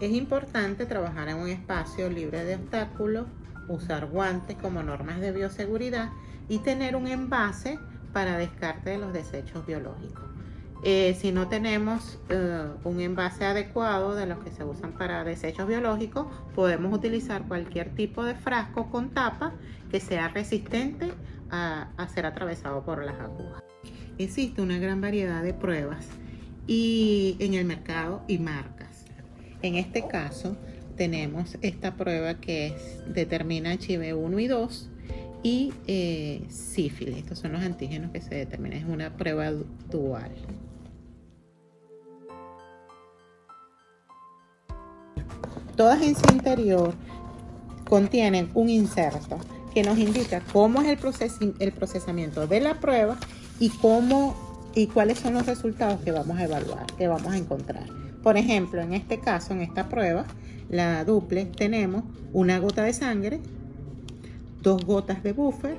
Es importante trabajar en un espacio libre de obstáculos, usar guantes como normas de bioseguridad y tener un envase para descarte de los desechos biológicos. Eh, si no tenemos eh, un envase adecuado de los que se usan para desechos biológicos, podemos utilizar cualquier tipo de frasco con tapa que sea resistente a, a ser atravesado por las agujas. Existe una gran variedad de pruebas y en el mercado y marcas. En este caso tenemos esta prueba que determina HIV 1 y 2 y eh, sífilis. Estos son los antígenos que se determinan. Es una prueba dual. Todas en su interior contienen un inserto que nos indica cómo es el, el procesamiento de la prueba y cómo y cuáles son los resultados que vamos a evaluar, que vamos a encontrar. Por ejemplo, en este caso, en esta prueba, la duple, tenemos una gota de sangre, dos gotas de buffer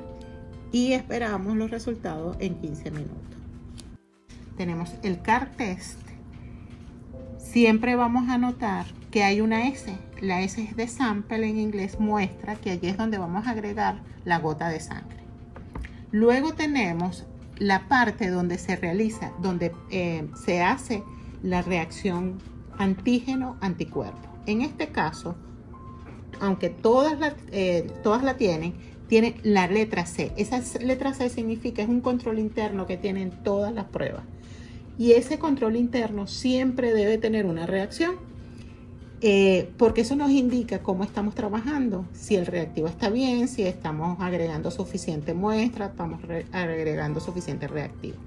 y esperamos los resultados en 15 minutos. Tenemos el CAR test. Siempre vamos a notar que hay una S. La S es de sample en inglés, muestra que allí es donde vamos a agregar la gota de sangre. Luego tenemos la parte donde se realiza, donde eh, se hace la reacción antígeno-anticuerpo. En este caso, aunque todas la, eh, todas la tienen, tiene la letra C. Esa letra C significa es un control interno que tienen todas las pruebas. Y ese control interno siempre debe tener una reacción, eh, porque eso nos indica cómo estamos trabajando, si el reactivo está bien, si estamos agregando suficiente muestra, estamos agregando suficiente reactivo.